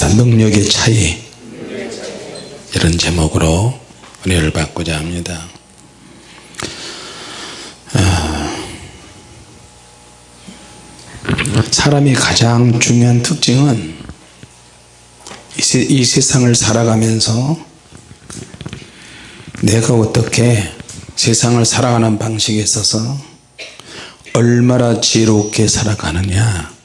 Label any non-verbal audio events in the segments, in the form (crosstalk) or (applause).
합시다. 능력의 차이. 이런 제목으로 은혜를 받고자 합니다. 아, 사람이 가장 중요한 특징은 이, 세, 이 세상을 살아가면서 내가 어떻게 세상을 살아가는 방식에 있어서 얼마나 지혜롭게 살아가느냐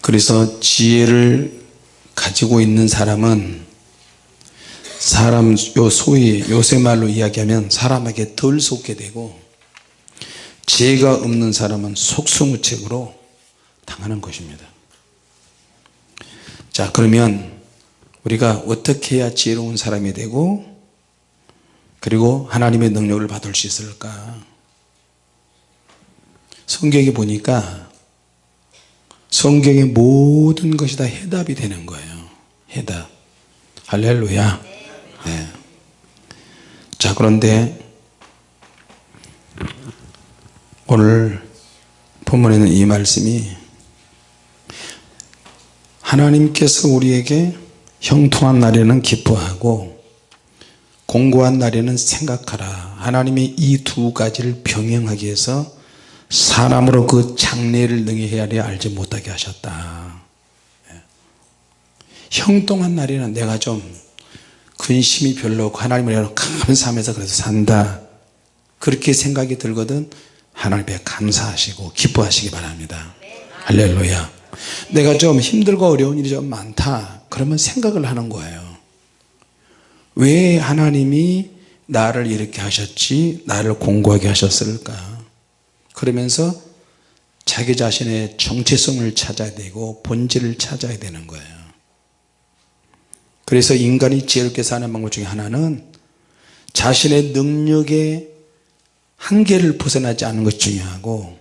그래서 지혜를 가지고 있는 사람은 사람 요 소위 요새 말로 이야기하면 사람에게 덜 속게 되고 지혜가 없는 사람은 속수무책으로 당하는 것입니다. 자 그러면 우리가 어떻게 해야 지혜로운 사람이 되고 그리고 하나님의 능력을 받을 수 있을까? 성경에 보니까 성경의 모든 것이 다 해답이 되는 거예요. 해답. 할렐루야. 네. 자 그런데 오늘 본문에는 이 말씀이 하나님께서 우리에게 형통한 날에는 기뻐하고 공고한 날에는 생각하라. 하나님이 이 두 가지를 병행하기 위해서 사람으로 그 장래를 능히 헤아려 알지 못하게 하셨다. 예. 형통한 날에는 내가 좀 근심이 별로 없고 하나님을 감사하면서 그래서 산다. 그렇게 생각이 들거든 하나님께 감사하시고 기뻐하시기 바랍니다. 할렐루야. 내가 좀 힘들고 어려운 일이 좀 많다 그러면 생각을 하는 거예요. 왜 하나님이 나를 이렇게 하셨지? 나를 공고하게 하셨을까 그러면서 자기 자신의 정체성을 찾아야 되고 본질을 찾아야 되는 거예요. 그래서 인간이 지혜롭게 사는 방법 중에 하나는 자신의 능력의 한계를 벗어나지 않는 것이 중요하고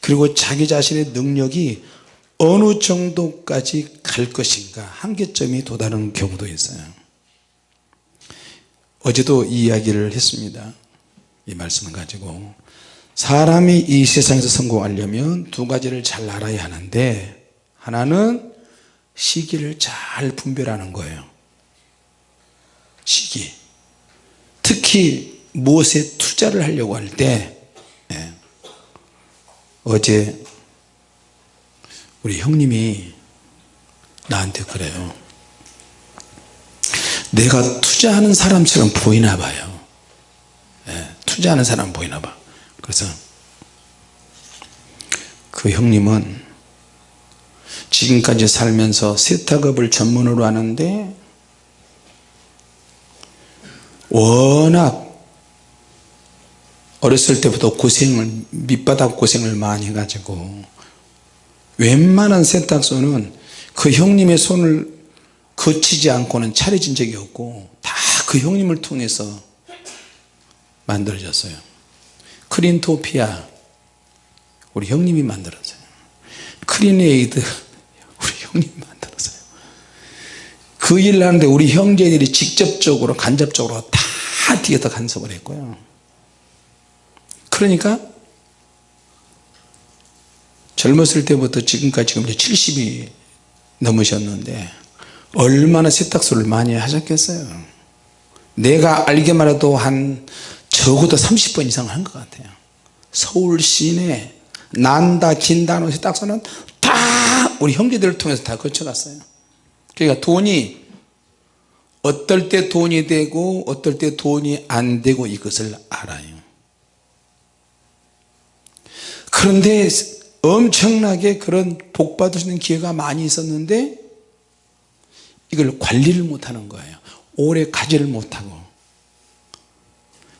그리고 자기 자신의 능력이 어느 정도까지 갈 것인가 한계점이 도달하는 경우도 있어요. 어제도 이 이야기를 했습니다. 이 말씀을 가지고 사람이 이 세상에서 성공하려면 두 가지를 잘 알아야 하는데 하나는 시기를 잘 분별하는 거예요 시기 특히 무엇에 투자를 하려고 할때 예. 어제 우리 형님이 나한테 그래요 내가 투자하는 사람처럼 보이나 봐요 예. 투자하는 사람 보이나 봐 그래서 그 형님은 지금까지 살면서 세탁업을 전문으로 하는데 워낙 어렸을 때부터 고생을 밑바닥 고생을 많이 해가지고 웬만한 세탁소는 그 형님의 손을 거치지 않고는 차려진 적이 없고 다 그 형님을 통해서 만들어졌어요 크린토피아 우리 형님이 만들었어요. 크리네이드 우리 형님이 만들었어요. 그 일을 하는데 우리 형제들이 직접적으로 간접적으로 다 뒤에서 간섭을 했고요. 그러니까 젊었을 때부터 지금까지 지금 70이 넘으셨는데 얼마나 세탁소를 많이 하셨겠어요? 내가 알기만 해도 한 적어도 30번 이상 한 것 같아요. 서울 시내 난다 긴다노 세탁소는 다 우리 형제들을 통해서 다 거쳐갔어요. 그러니까 돈이 어떨 때 돈이 되고 어떨 때 돈이 안 되고 이것을 알아요. 그런데 엄청나게 그런 복 있는 기회가 많이 있었는데 이걸 관리를 못하는 거예요. 오래 가지를 못하고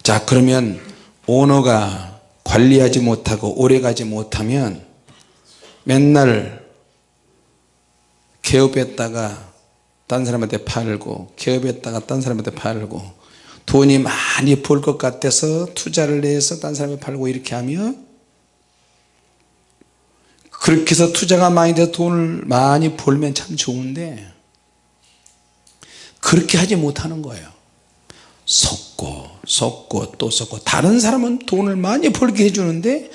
자 그러면 오너가 관리하지 못하고 오래 가지 못하면 맨날 개업했다가 딴 사람한테 팔고 개업했다가 딴 사람한테 팔고 돈이 많이 벌 것 같아서 투자를 해서 딴 사람에 팔고 이렇게 하면 그렇게 해서 투자가 많이 돼서 돈을 많이 벌면 참 좋은데 그렇게 하지 못하는 거예요 속고 속고 또 속고. 다른 사람은 돈을 많이 벌게 해주는데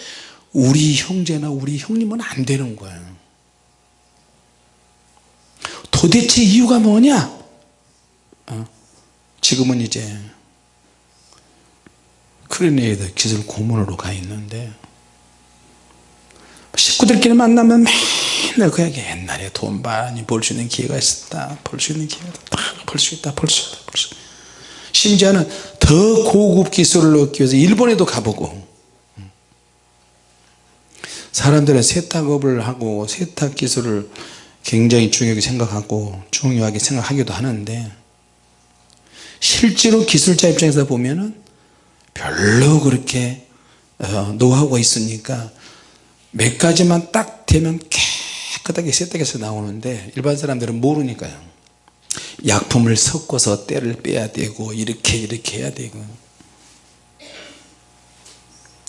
우리 형제나 우리 형님은 안 되는 거예요 도대체 이유가 뭐냐? 어? 지금은 이제 크리네이드 기술 고문으로 가 있는데 식구들끼리 만나면 맨날 그 얘기 옛날에 돈 많이 벌 수 있는 기회가 있었다 벌 수 있는 기회가 다벌 수 있다 벌 수 있다 벌 수 있다 심지어는 더 고급 기술을 얻기 위해서 일본에도 가보고 사람들은 세탁업을 하고 세탁 기술을 굉장히 중요하게 생각하고 중요하게 생각하기도 하는데 실제로 기술자 입장에서 보면 은 별로 그렇게 어, 노하우가 있으니까 몇 가지만 딱 되면 깨끗하게 세탁해서 나오는데 일반 사람들은 모르니까요 약품을 섞어서 때를 빼야 되고 이렇게 이렇게 해야 되고.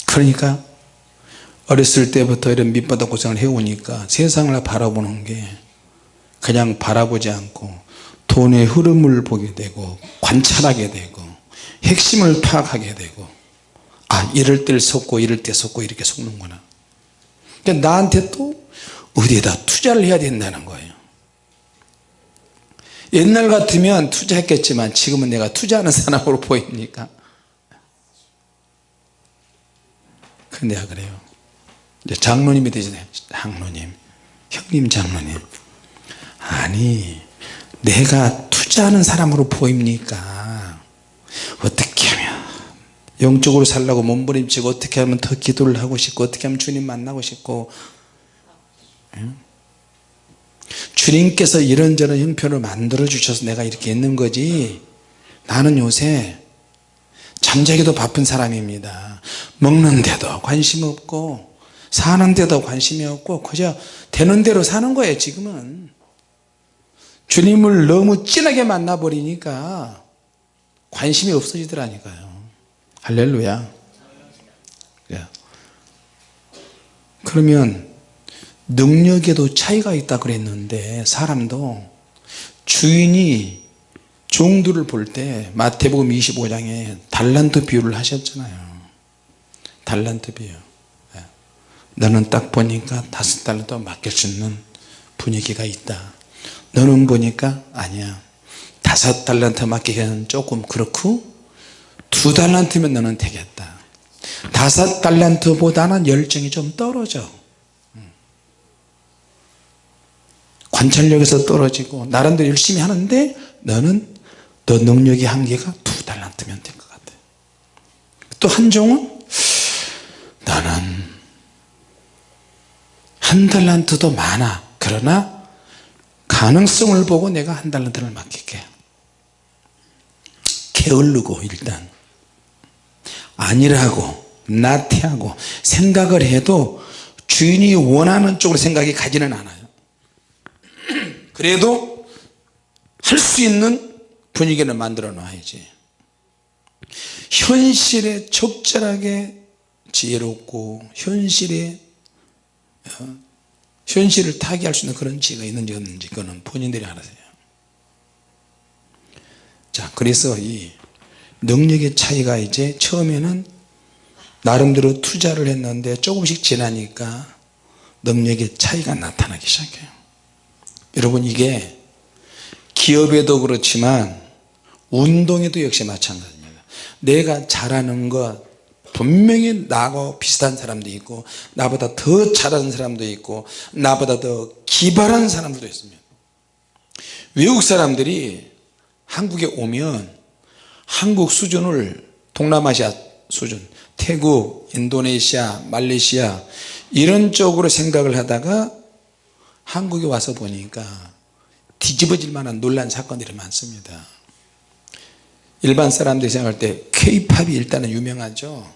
그러니까 어렸을 때부터 이런 밑바닥 고생을 해오니까 세상을 바라보는 게 그냥 바라보지 않고 돈의 흐름을 보게 되고 관찰하게 되고 핵심을 파악하게 되고 아 이럴 때 섞고 이럴 때 섞고 이렇게 섞는구나. 그러니까 나한테 또 어디에다 투자를 해야 된다는 거예요 옛날 같으면 투자했겠지만 지금은 내가 투자하는 사람으로 (laughs) 보입니까? 근데 내가 그래요. 이제 장로님이 되잖아요 장로님. 형님 장로님. 아니 내가 투자하는 사람으로 보입니까? 어떻게 하면 영적으로 살라고 몸부림치고 어떻게 하면 더 기도를 하고 싶고 어떻게 하면 주님 만나고 싶고 응? 주님께서 이런저런 형편을 만들어 주셔서 내가 이렇게 있는 거지. 나는 요새 잠자기도 바쁜 사람입니다. 먹는데도 관심 없고 사는데도 관심이 없고 그저 되는 대로 사는 거예요 지금은. 주님을 너무 진하게 만나버리니까 관심이 없어지더라니까요. 할렐루야. 예. 그러면 능력에도 차이가 있다 그랬는데 사람도 주인이 종들을 볼 때 마태복음 25장에 달란트 비유를 하셨잖아요. 달란트 비유. 예. 너는 딱 보니까 다섯 달란트 맡길 수 있는 분위기가 있다. 너는 보니까 아니야. 다섯 달란트 맡기기는 조금 그렇고 두 달란트면 너는 되겠다. 다섯 달란트보다는 열정이 좀 떨어져 관찰력에서 떨어지고 나름대로 열심히 하는데 너는 너 능력의 한계가 두 달란트면 될것 같아. 또 한 종은 너는 한 달란트도 많아. 그러나 가능성을 보고 내가 한 달란트를 맡길게. 게을르고 일단. 아니라고 나태하고 생각을 해도 주인이 원하는 쪽으로 생각이 가지는 않아요 그래도 할 수 있는 분위기를 만들어 놔야지. 현실에 적절하게 지혜롭고 현실에 어, 현실을 타개할 수 있는 그런 지혜가 있는지 없는지 그거는 본인들이 알아서요. 자 그래서 이 능력의 차이가 이제 처음에는 나름대로 투자를 했는데 조금씩 지나니까 능력의 차이가 나타나기 시작해요 여러분 이게 기업에도 그렇지만 운동에도 역시 마찬가지입니다. 내가 잘하는 것 분명히 나하고 비슷한 사람도 있고 나보다 더 잘하는 사람도 있고 나보다 더 기발한 사람들도 있습니다. 외국 사람들이 한국에 오면 한국 수준을 동남아시아 수준 태국, 인도네시아, 말레이시아 이런 쪽으로 생각을 하다가 한국에 와서 보니까 뒤집어질 만한 논란 사건들이 많습니다. 일반 사람들이 생각할 때 K-팝이 일단은 유명하죠.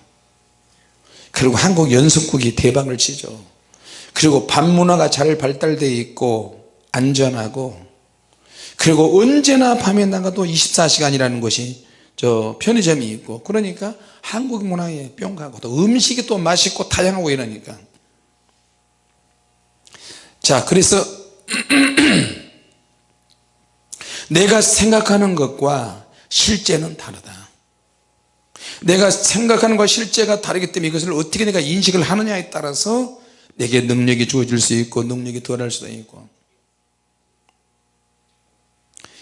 그리고 한국 연습국이 대박을 치죠. 그리고 밤문화가 잘 발달되어 있고 안전하고 그리고 언제나 밤에 나가도 24시간이라는 것이 저 편의점이 있고 그러니까 한국 문화에 뿅 가고 또 음식이 또 맛있고 다양하고 이러니까 자 그래서 (clears throat) 내가 생각하는 것과 실제는 다르다. 내가 생각하는 것과 실제가 다르기 때문에 이것을 어떻게 내가 인식을 하느냐에 따라서 내게 능력이 주어질 수 있고 능력이 덜할 수도 있고.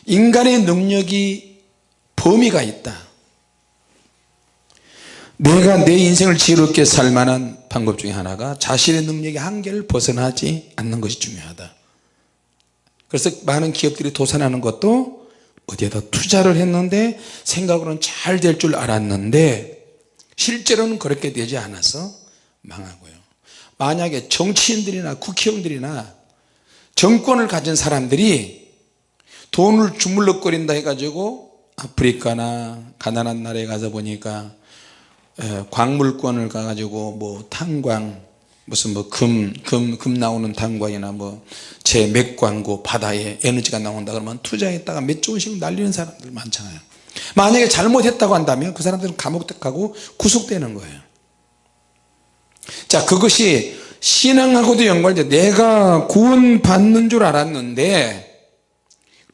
인간의 능력이 범위가 있다 내가 내 인생을 지혜롭게 살 만한 방법 중에 하나가 자신의 능력의 한계를 벗어나지 않는 것이 중요하다. 그래서 많은 기업들이 도산하는 것도 어디에다 투자를 했는데 생각으로는 잘 될 줄 알았는데 실제로는 그렇게 되지 않아서 망하고요. 만약에 정치인들이나 국회의원들이나 정권을 가진 사람들이 돈을 주물럭거린다 해가지고 아프리카나 가난한 나라에 가서 보니까 에, 광물권을 가가지고 뭐 탄광 무슨 뭐 금 금 금 나오는 탄광이나 뭐 제 맥광고 바다에 에너지가 나온다 그러면 투자했다가 몇 조씩 날리는 사람들 많잖아요. 만약에 잘못했다고 한다면 그 사람들은 감옥 가고 구속되는 거예요. 자 그것이 신앙하고도 연관돼. 내가 구원 받는 줄 알았는데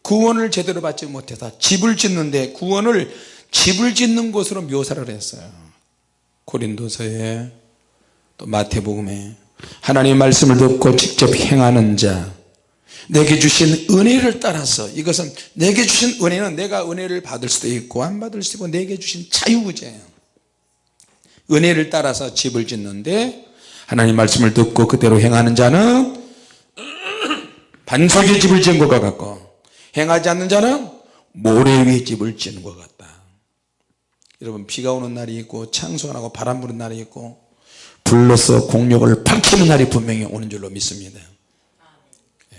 구원을 제대로 받지 못해서 집을 짓는데 구원을 집을 짓는 것으로 묘사를 했어요 고린도서에 또 마태복음에 하나님의 말씀을 듣고 직접 행하는 자 내게 주신 은혜를 따라서 이것은 내게 주신 은혜는 내가 은혜를 받을 수도 있고 안 받을 수도 있고 내게 주신 자유구제예요. 은혜를 따라서 집을 짓는데 하나님 말씀을 듣고 그대로 행하는 자는 (clears throat) 반석의 집을 지은 것과 같고 행하지 않는 자는 모래 위에 집을 지는 것 같다 여러분 비가 오는 날이 있고 창수하고 바람 부는 날이 있고 불로서 공력을 밝히는 날이 분명히 오는 줄로 믿습니다. 예.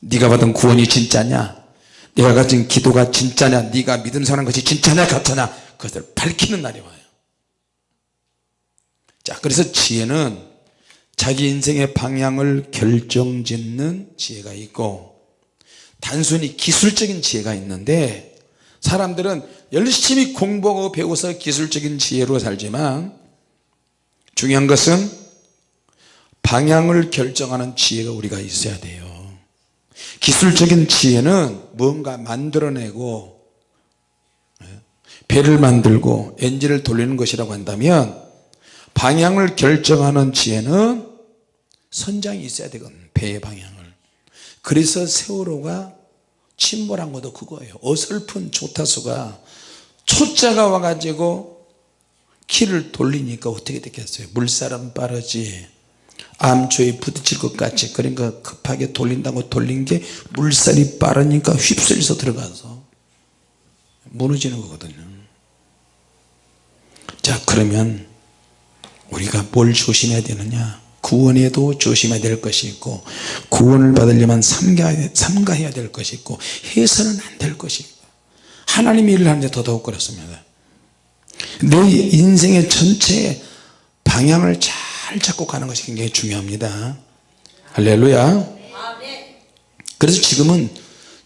네가 받은 구원이 진짜냐? 네가 가진 기도가 진짜냐? 네가 믿음 사는 것이 진짜냐 가짜냐? 그것을 밝히는 날이 와요. 자 그래서 지혜는 자기 인생의 방향을 결정짓는 지혜가 있고 단순히 기술적인 지혜가 있는데 사람들은 열심히 공부하고 배워서 기술적인 지혜로 살지만 중요한 것은 방향을 결정하는 지혜가 우리가 있어야 돼요. 기술적인 지혜는 뭔가 만들어내고 예, 배를 만들고 엔진을 돌리는 것이라고 한다면 방향을 결정하는 지혜는 선장이 있어야 되거든 배의 방향을. 그래서 세월호가 침몰한 것도 그거예요. 어설픈 조타수가 초짜가 와가지고 키를 돌리니까 어떻게 됐겠어요? 물살은 빠르지. 암초에 부딪힐 것 같이 그러니까 급하게 돌린다고 돌린 게 물살이 빠르니까 휩쓸려서 들어가서 무너지는 거거든요. 자 그러면 우리가 뭘 조심해야 되느냐 구원에도 조심해야 될 것이 있고 구원을 받으려면 삼가해야, 될 것이 있고 해서는 안될 있고 하나님의 일을 하는데 더더욱 그렇습니다. 내 인생의 전체 방향을 잘 잡고 가는 것이 굉장히 중요합니다. 할렐루야. 그래서 지금은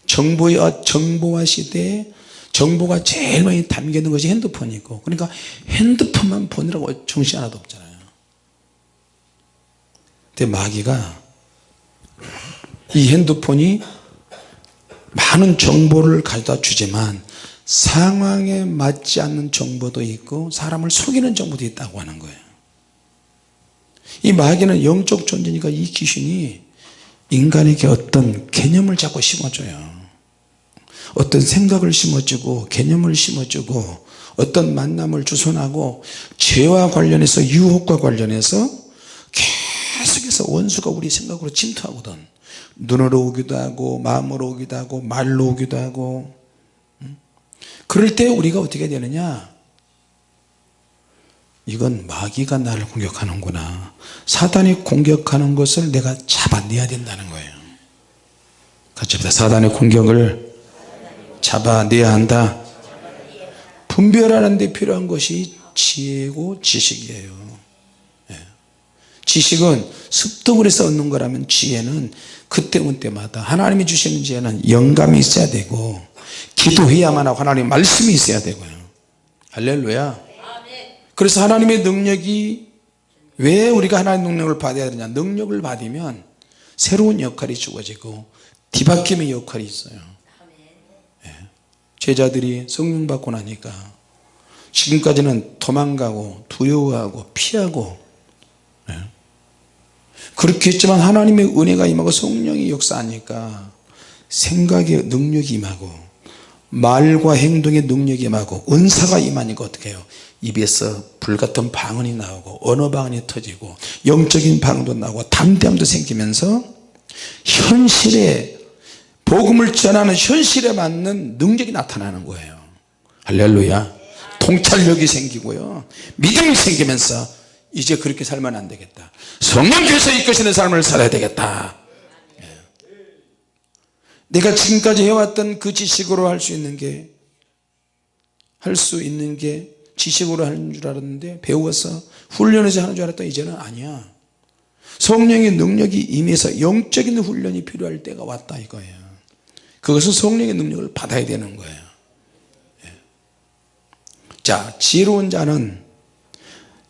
정보와, 정보화 시대에 정보가 제일 많이 담겨 있는 것이 핸드폰이고 그러니까 핸드폰만 보느라고 정신 하나도 없잖아요 근데 마귀가 이 핸드폰이 많은 정보를 가져다 주지만 상황에 맞지 않는 정보도 있고 사람을 속이는 정보도 있다고 하는 거예요. 이 마귀는 영적 존재니까 이 귀신이 인간에게 어떤 개념을 자꾸 심어줘요. 어떤 생각을 심어주고 개념을 심어주고 어떤 만남을 주선하고 죄와 관련해서 유혹과 관련해서 계속해서 원수가 우리 생각으로 침투하거든. 눈으로 오기도 하고 마음으로 오기도 하고 말로 오기도 하고 그럴 때 우리가 어떻게 되느냐? 이건 마귀가 나를 공격하는구나. 사단이 공격하는 것을 내가 잡아내야 된다는 거예요. 같이 합시다. 사단의 공격을 잡아내야 한다. 분별하는 데 필요한 것이 지혜고 지식이에요. 예. 지식은 습득을 해서 얻는 거라면 지혜는 그때 그때마다 하나님이 주시는 지혜는 영감이 있어야 되고 기도해야만 하고 하나님 말씀이 있어야 되고요 할렐루야 그래서 하나님의 능력이 왜 우리가 하나님의 능력을 받아야 되냐 능력을 받으면 새로운 역할이 주어지고 뒤바뀜의 역할이 있어요 예. 제자들이 성령 받고 나니까 지금까지는 도망가고 두려워하고 피하고 예. 그렇게 했지만 하나님의 은혜가 임하고 성령이 역사하니까. 생각의 능력이 임하고 말과 행동의 능력이 임하고 은사가 임하니까 어떻게 해요? 입에서 불같은 방언이 나오고 언어 방언이 터지고 영적인 방언도 나오고 담대함도 생기면서 현실에 복음을 전하는 현실에 맞는 능력이 나타나는 거예요. 할렐루야. 통찰력이 생기고요. 믿음이 생기면서 이제 그렇게 살면 안 되겠다. 성령께서 이끄시는 삶을 살아야 되겠다. 예. 내가 지금까지 해왔던 그 지식으로 할 수 있는 게 할 수 있는 게 지식으로 하는 줄 알았는데 배워서 훈련해서 하는 줄 알았더니 이제는 아니야. 성령의 능력이 임해서 영적인 훈련이 필요할 때가 왔다 이거예요. 그것은 성령의 능력을 받아야 되는 거예요. 예. 자 지혜로운 자는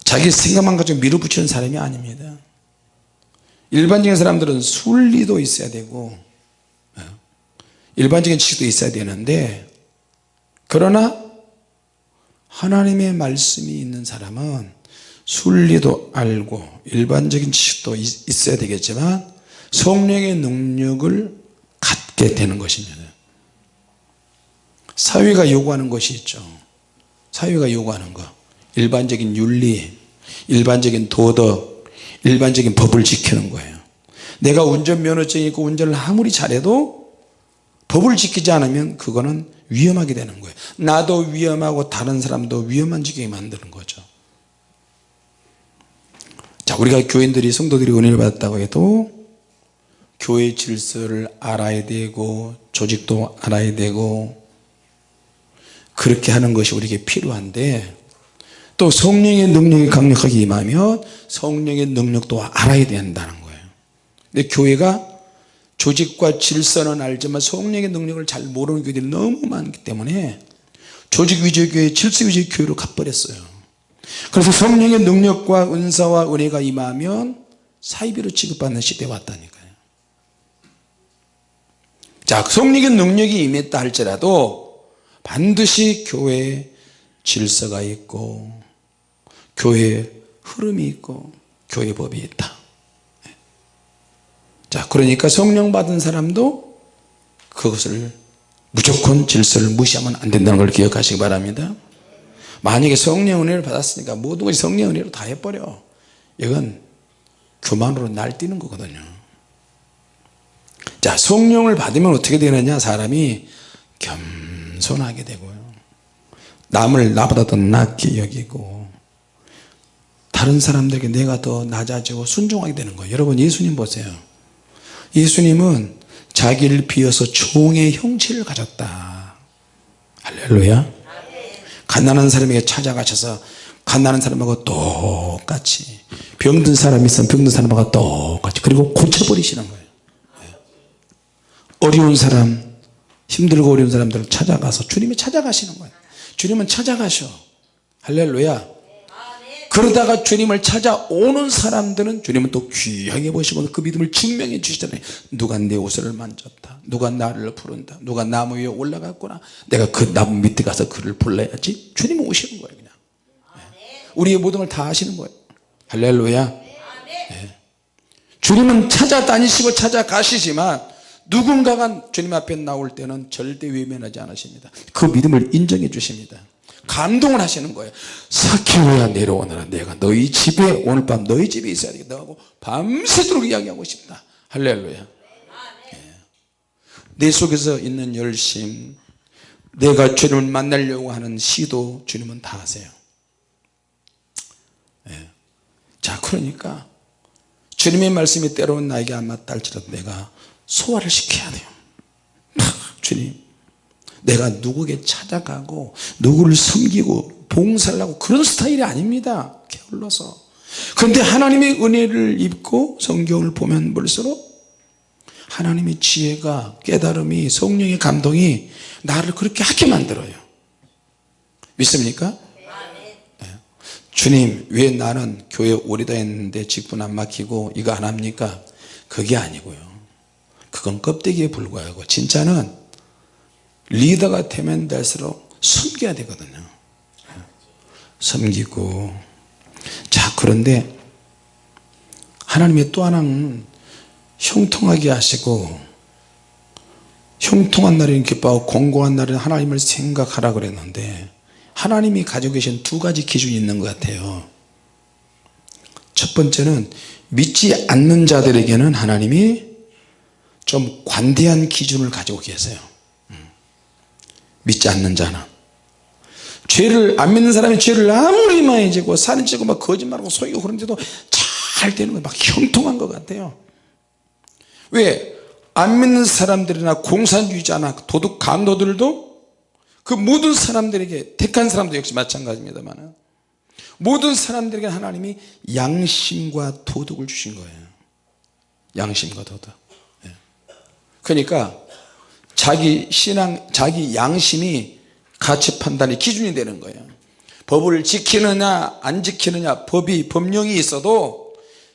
자기 생각만 가지고 밀어붙이는 사람이 아닙니다. 일반적인 사람들은 순리도 있어야 되고 예. 일반적인 지식도 있어야 되는데 그러나 하나님의 말씀이 있는 사람은 순리도 알고 일반적인 지식도 있어야 되겠지만 성령의 능력을 갖게 되는 것입니다. 사회가 요구하는 것이 있죠. 사회가 요구하는 것 일반적인 윤리 일반적인 도덕 일반적인 법을 지키는 거예요. 내가 운전면허증이 있고 운전을 아무리 잘해도 법을 지키지 않으면 그거는 위험하게 되는 거예요. 나도 위험하고 다른 사람도 위험한 지경에 만드는 거죠. 자 우리가 교인들이 성도들이 은혜를 받았다고 해도 교회 질서를 알아야 되고 조직도 알아야 되고 그렇게 하는 것이 우리에게 필요한데 또 성령의 능력이 강력하게 임하면 성령의 능력도 알아야 된다는 거예요. 근데 교회가 조직과 질서는 알지만 성령의 능력을 잘 모르는 교회들이 너무 많기 때문에 조직 위주의 교회 질서 위주의 교회로 가버렸어요. 그래서 성령의 능력과 은사와 은혜가 임하면 사이비로 취급받는 시대에 왔다니까요. 자 성령의 능력이 임했다 할지라도 반드시 교회에 질서가 있고 교회에 흐름이 있고 교회 법이 있다. 자 그러니까 성령 받은 사람도 그것을 무조건 질서를 무시하면 안 된다는 걸 기억하시기 바랍니다. 만약에 성령 은혜를 받았으니까 모든 것이 성령 은혜로 다 해버려. 이건 교만으로 날뛰는 거거든요. 자 성령을 받으면 어떻게 되느냐? 사람이 겸손하게 되고요. 남을 나보다 더 낫게 여기고 다른 사람들에게 내가 더 낮아지고 순종하게 되는 거예요. 여러분 예수님 보세요. 예수님은 자기를 비어서 종의 형체를 가졌다. 할렐루야. 가난한 사람에게 찾아가셔서 가난한 사람하고 똑같이 병든 사람이 있으면 병든 사람하고 똑같이 그리고 고쳐버리시는 거예요. 예. 어려운 사람 힘들고 어려운 사람들을 찾아가서 주님이 찾아가시는 거예요. 주님은 찾아가셔. 할렐루야 그러다가 주님을 찾아오는 사람들은 주님은 또 귀하게 보시고 그 믿음을 증명해 주시잖아요. 누가 내 옷을 만졌다. 누가 나를 부른다. 누가 나무 위에 올라갔구나. 내가 그 나무 밑에 가서 그를 불러야지 주님은 오시는 거예요 그냥. 우리의 모든 걸다 아시는 거예요. 할렐루야. 네. 주님은 찾아다니시고 찾아가시지만 누군가가 주님 앞에 나올 때는 절대 외면하지 않으십니다. 그 믿음을 인정해 주십니다 감동을 하시는 거예요. 사키오야 내려오너라 내가 너희 집에 오늘 밤 너희 집에 있어야 되겠다. 하고 밤새도록 이야기하고 싶다. 할렐루야. 예. 내 속에서 있는 열심 내가 주님을 만나려고 하는 시도 주님은 다 하세요. 예. 자 그러니까 주님의 말씀이 때로는 나에게 안 맞다 할지라도 내가 소화를 시켜야 돼요. (laughs) 주님 내가 누구에게 찾아가고 누구를 섬기고 봉사를 하고 그런 스타일이 아닙니다 게을러서 그런데 하나님의 은혜를 입고 성경을 보면 볼수록 하나님의 지혜가 깨달음이 성령의 감동이 나를 그렇게 하게 만들어요 믿습니까? 네. 주님 왜 나는 교회 오래 다녔는데 직분 안 막히고 이거 안 합니까? 그게 아니고요 그건 껍데기에 불과하고 진짜는 리더가 되면 될수록 숨겨야 되거든요. 섬기고. 자 그런데 하나님의 또 하나는 형통하게 하시고 형통한 날에는 기뻐하고 공고한 날에는 하나님을 생각하라 그랬는데 하나님이 가지고 계신 두 가지 기준이 있는 것 같아요. 첫 번째는 믿지 않는 자들에게는 하나님이 좀 관대한 기준을 가지고 계세요. 음. 믿지 않는 자는 죄를 안 믿는 사람이 죄를 아무리 많이 지고 살인 지고 막 거짓말하고 속이고 그런데도 잘 되는 거막 형통한 것 같아요 왜? 안 믿는 사람들이나 공산주의자나 도둑 강도들도 그 모든 사람들에게 택한 사람도 역시 마찬가지입니다만 모든 사람들에게 하나님이 양심과 도덕을 주신 거예요 양심과 도덕 예. 그러니까 자기 신앙 자기 양심이 가치 판단의 기준이 되는 거예요. 법을 지키느냐 안 지키느냐 법이 법령이 있어도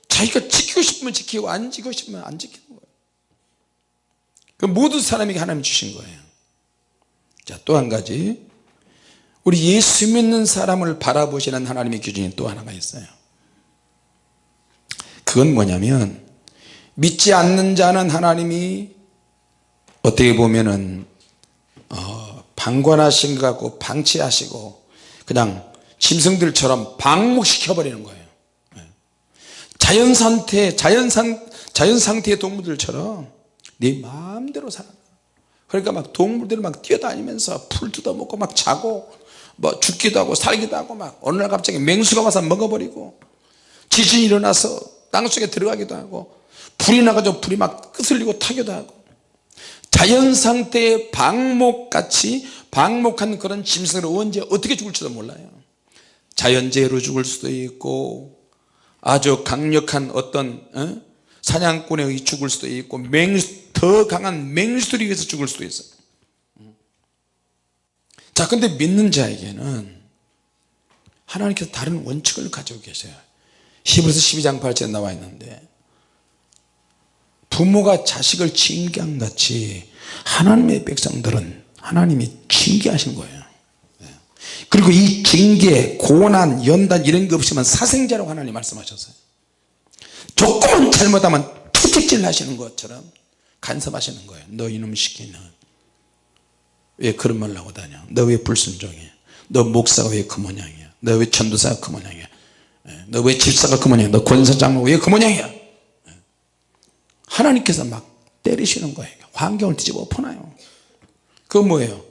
자기가 지키고 싶으면 지키고 안 지키고 싶으면 안 지키는 거예요. 그 모든 사람에게 하나님 주신 거예요. 자또 한 가지. 우리 예수 믿는 사람을 바라보시는 하나님의 기준이 또 하나가 있어요. 그건 뭐냐면 믿지 않는 자는 하나님이 어떻게 보면은 어, 방관하신 것 같고 방치하시고 그냥 짐승들처럼 방목시켜 버리는 거예요 예. 자연 상태 자연 상 자연 상태의 동물들처럼 네 마음대로 살아 그러니까 막 동물들이 막 뛰어다니면서 풀 뜯어먹고 막 자고 뭐 죽기도 하고 살기도 하고 막 어느 날 갑자기 맹수가 와서 먹어버리고 지진이 일어나서 땅속에 들어가기도 하고 불이 나가지고 불이 막 끄슬리고 타기도 하고 자연 상태의 방목같이 방목한 그런 짐승을 언제 어떻게 죽을지도 몰라요. 자연재해로 죽을 수도 있고 아주 강력한 어떤 어? 사냥꾼에 의해 죽을 수도 있고 맹수, 더 강한 맹수들에 의해서 죽을 수도 있어요. 자 근데 믿는 자에게는 하나님께서 다른 원칙을 가지고 계세요. 히브리서 12장 8절에 나와 있는데 부모가 자식을 징계한 같이 하나님의 백성들은 하나님이 징계하신 거예요. 그리고 이 징계, 고난, 연단 이런 게 없으면 사생자라고 하나님 말씀하셨어요. 조금만 잘못하면 투택질 하시는 것처럼 간섭하시는 거예요. 너 이놈 시키는 왜 그런 말 하고 다녀? 너 왜 불순종해? 너 목사가 왜 그 모양이야? 너 왜 전도사가 그 모양이야? 너 왜 집사가 그 모양이야? 너 권사장로 왜그 모양이야? 하나님께서 막 때리시는 거예요 환경을 뒤집어 엎어놔요. 그건 뭐예요?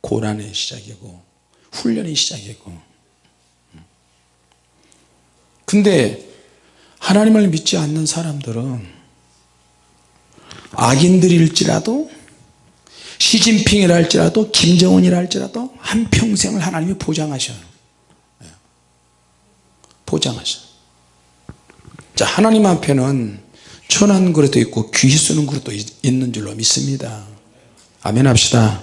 고난의 시작이고 훈련의 시작이고. 근데 하나님을 믿지 않는 사람들은 악인들일지라도 시진핑이라 할지라도 김정은이라 할지라도 한평생을 하나님이 보장하셔요. 예. 보장하셔요. 자 하나님 앞에는 천한 그릇도 있고 귀 쓰는 그릇도 있는 줄로 믿습니다. 아멘 합시다.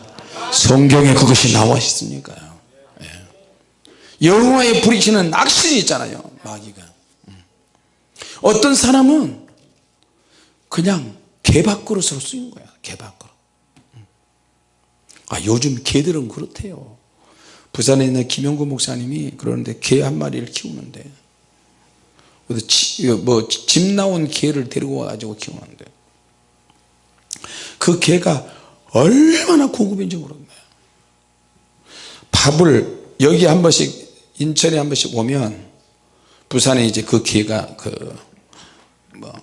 성경에 그것이 나와 있으니까요. 예. 여호와의 부리시는 악신이 있잖아요 마귀가. 음. 어떤 사람은 그냥 개밥그릇으로 쓰인 거야 개밥그릇 아 요즘 개들은 그렇대요. 부산에 있는 김영구 목사님이 그러는데 개 한 마리를 키우는데 뭐집 나온 개를 데리고 와가지고 키우는데. 그 개가 얼마나 고급인지 거예요 밥을 여기 한 번씩 인천에 한 번씩 오면 부산에 이제 그 개가 그 뭐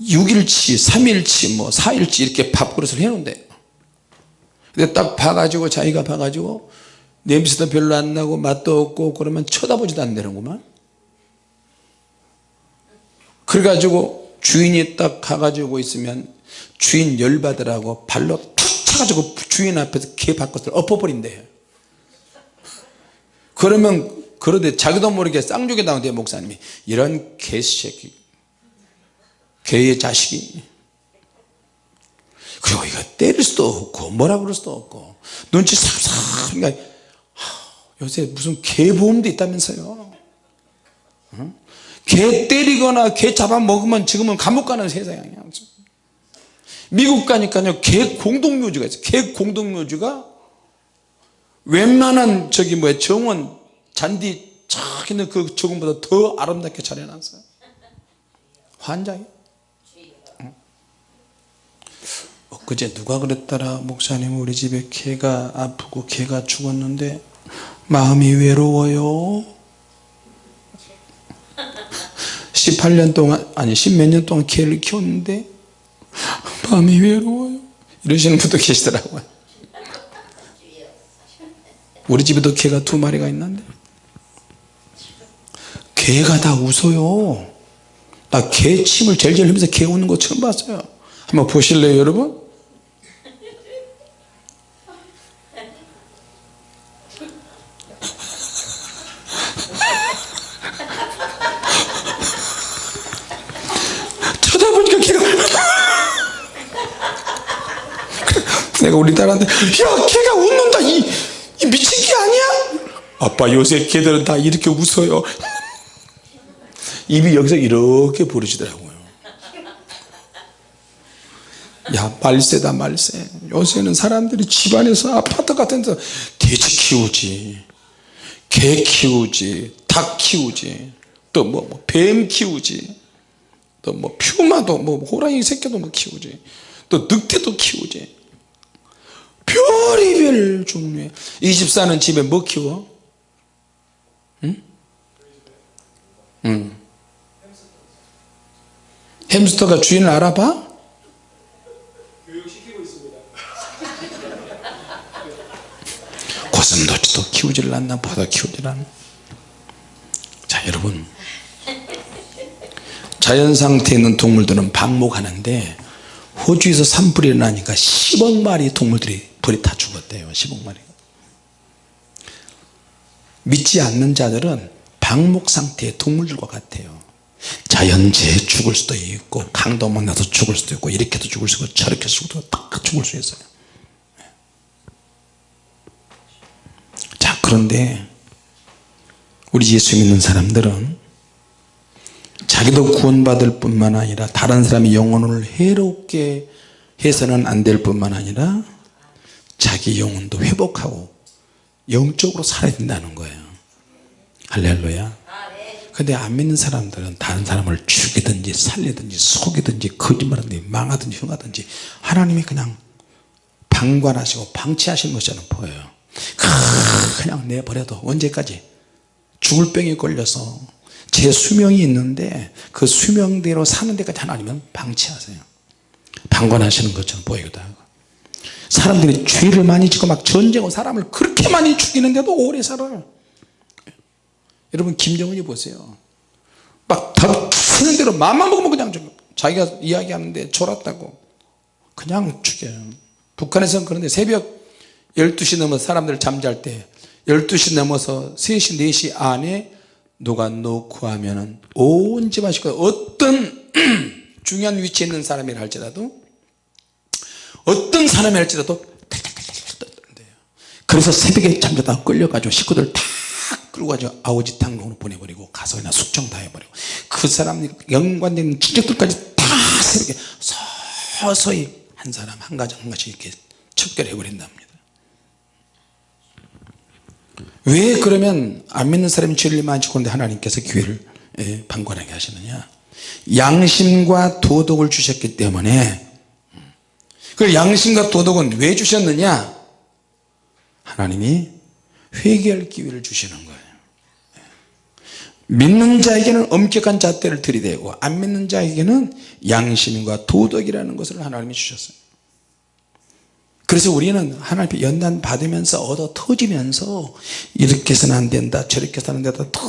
6일치 3일치 뭐 4일치 이렇게 밥그릇을 해놓은대요 근데 딱 봐가지고 자기가 봐가지고 냄새도 별로 안 나고 맛도 없고 그러면 쳐다보지도 않는구만 그래가지고 주인이 딱 가가지고 있으면 주인 열받으라고 발로 툭 차가지고 주인 앞에서 개 바깥을 엎어버린대. 그러면 그러대. 자기도 모르게 쌍욕이 나온대 목사님이. 이런 개새끼. 개의 자식이. 그리고 이거 때릴 수도 없고 뭐라 그럴 수도 없고. 눈치 삽삽 그러니까 요새 무슨 개보험도 있다면서요? 어? 개 때리거나 개 잡아먹으면 지금은 감옥 가는 세상이야. 미국 가니까요 개 공동묘지가 있어요. 개 공동묘지가 웬만한 저기 뭐야 정원 잔디 착 있는 그 정원보다 더 아름답게 잘 해놨어요. 환장이. 그제 누가 그랬더라? 목사님 우리 집에 개가 아프고 개가 죽었는데 마음이 외로워요 18년 동안 아니 10몇 년 동안 개를 키웠는데 마음이 외로워요. 이러시는 분도 계시더라고요. 우리 집에도 개가 두 마리가 있는데 개가 다 웃어요. 나 개 침을 절절 흘리면서 개 우는 거 처음 봤어요. 한번 보실래요 여러분 쳐다보니까 걔가 내가 우리 딸한테 야 걔가 웃는다 이, 이 미친 개 아니야? 아빠 요새 개들은 다 이렇게 웃어요. 입이 여기서 이렇게 부르시더라고요. 야 말세다 말세. 요새는 사람들이 집안에서 아파트 같은 데서 돼지 키우지 개 키우지 닭 키우지 또 뭐 뱀 키우지 또 뭐 퓨마도 뭐 호랑이 새끼도 뭐 키우지 또 늑대도 키우지 별의별 종류의 이 집사는 집에 뭐 키워? 응? 응. 햄스터가 주인을 알아봐? 고슴도치도 키우질 않나 보다 키우질 않나 자 여러분 자연 상태에 있는 동물들은 방목하는데 호주에서 산불이 일어나니까 10억 마리 동물들이 불이 다 죽었대요 10억 마리. 믿지 않는 자들은 방목 상태의 동물들과 같아요. 자연재해 죽을 수도 있고 강도 만나서 죽을 수도 있고 이렇게도 죽을 수 있고 저렇게 죽을 다 죽을 수 있어요. 자 그런데 우리 예수 믿는 사람들은 자기도 구원받을 뿐만 아니라 다른 사람의 영혼을 해롭게 해서는 안 될 뿐만 아니라 자기 영혼도 회복하고 영적으로 살아야 된다는 거예요. 할렐루야. 근데 안 믿는 사람들은 다른 사람을 죽이든지 살리든지 속이든지 거짓말하든지 망하든지 흉하든지 하나님이 그냥 방관하시고 방치하시는 것처럼 보여요. 그냥 내버려도 언제까지? 죽을 병에 걸려서 제 수명이 있는데 그 수명대로 사는 데까지 하나님은 방치하세요. 방관하시는 것처럼 보이기도 하고. 사람들이 죄를 많이 짓고 막 전쟁하고 사람을 그렇게 많이 죽이는데도 오래 살아요. 여러분 김정은이 보세요. 막 덮치는 대로 마음만 먹으면 그냥 죽여 자기가 이야기하는데 졸았다고 그냥 죽여요. 북한에서는 그런데 새벽 12시 넘어 사람들 잠잘 때 12시 넘어서 3시 4시 안에 누가 놓고 하면은 온 집안 식구 어떤 (clears throat) 중요한 위치에 있는 사람이라 할지라도 어떤 사람이 할지라도 그래서 새벽에 잠자다 끌려가지고 식구들 다 끌고 가지고 아우지탕으로 보내버리고 가서 그냥 숙청 다 해버리고 그 사람 연관된 친척들까지 다 새벽에 서서히 한 사람 한 가정 한 가지 이렇게 척결해 버린답니다 왜 그러면 안 믿는 사람이 많이 짓고 있는데 하나님께서 기회를 예, 방관하게 하시느냐? 양심과 도덕을 주셨기 때문에. 그 양심과 도덕은 왜 주셨느냐? 하나님이 회개할 기회를 주시는 거예요. 믿는 자에게는 엄격한 잣대를 들이대고 안 믿는 자에게는 양심과 도덕이라는 것을 하나님이 주셨어요 그래서 우리는 하나님께 연단 받으면서 얻어 터지면서 이렇게 해서는 안 된다 저렇게 해서는 안 된다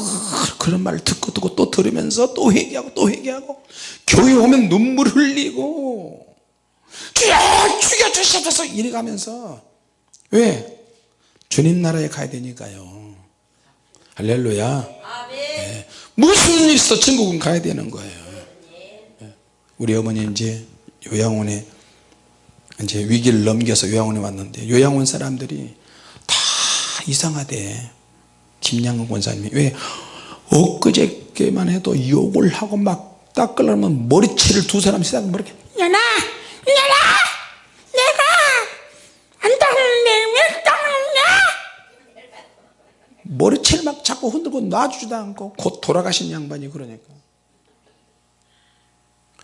그런 말을 듣고 듣고 또 들으면서 또 회개하고 또 회개하고 교회 오면 눈물 흘리고 주여 죽여 주시옵소서 이래 가면서 왜? 주님 나라에 가야 되니까요 할렐루야 네. 무슨 일 있어 천국은 가야 되는 거예요 네. 우리 어머니 이제 요양원에 이제 위기를 넘겨서 요양원에 왔는데 요양원 사람들이 다 이상하대. 김양근 권사님이. 왜? 엊그저께만 해도 욕을 하고 막 닦으려면 머리채를 두 사람씩 딱 머리 연아, 연아, 내가 안 닦는데 왜 닦느냐? 머리채를 막 자꾸 흔들고 놔주지도 않고 곧 돌아가신 양반이 그러니까.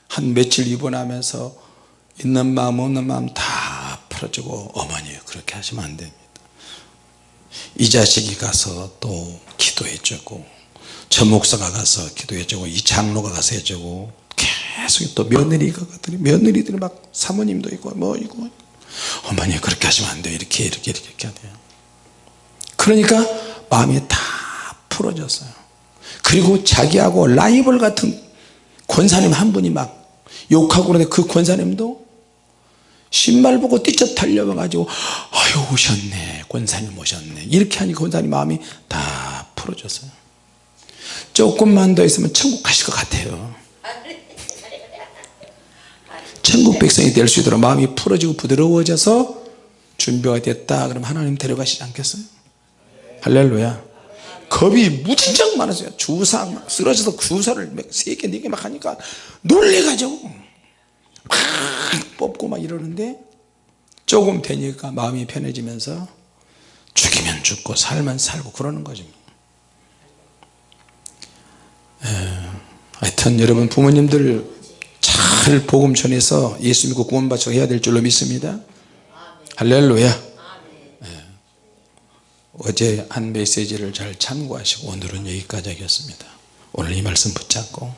한 며칠 입원하면서 있는 마음 없는 마음 다 풀어주고 어머니 그렇게 하시면 안 됩니다. 이 자식이 가서 또 기도해 주고 저 목사가 가서 기도해 주고 이 장로가 가서 해주고 계속 또 며느리가 며느리들이 막 사모님도 있고 뭐 있고. 어머니 그렇게 하시면 안 돼요. 이렇게 이렇게 이렇게 이렇게 돼요. 그러니까 마음이 다 풀어졌어요. 그리고 자기하고 라이벌 같은 권사님 한 분이 막 욕하고 그러는데 그 권사님도 신발 보고 뛰쳐 달려와 가지고 아유 오셨네. 권사님 오셨네. 이렇게 하니 권사님 마음이 다 풀어졌어요. 조금만 더 있으면 천국 가실 것 같아요. 천국 백성이 될 수 있도록 마음이 풀어지고 부드러워져서 준비가 됐다. 그럼 하나님 데려가시지 않겠어요? 할렐루야. 겁이 무진장 많았어요. 주사 막 쓰러져서 주사를 세개 네개막 하니까 놀래가지고 막 뽑고 막 이러는데 조금 되니까 마음이 편해지면서 죽이면 죽고 살면 살고 그러는 거죠 에, 하여튼 여러분 부모님들 잘 복음 전해서 예수 믿고 구원받고 해야 될 줄로 믿습니다. 할렐루야. 예. 어제 한 메시지를 잘 참고하시고 오늘은 여기까지 하겠습니다. 오늘 이 말씀 붙잡고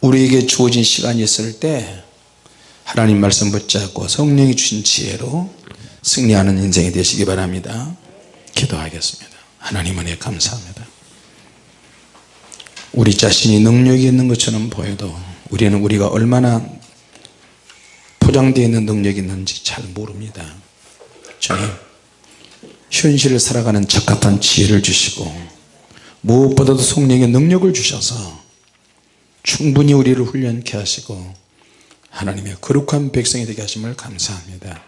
우리에게 주어진 시간이 있을 때 하나님 말씀 붙잡고 성령이 주신 지혜로 승리하는 인생이 되시기 바랍니다. 기도하겠습니다. 하나님 은혜 감사합니다. 우리 자신이 능력이 있는 것처럼 보여도 우리는 우리가 얼마나 포장되어 있는 능력이 있는지 잘 모릅니다. 주님 현실을 살아가는 적합한 지혜를 주시고 무엇보다도 성령의 능력을 주셔서 충분히 우리를 훈련케 하시고 하나님의 거룩한 백성이 되게 하심을 감사합니다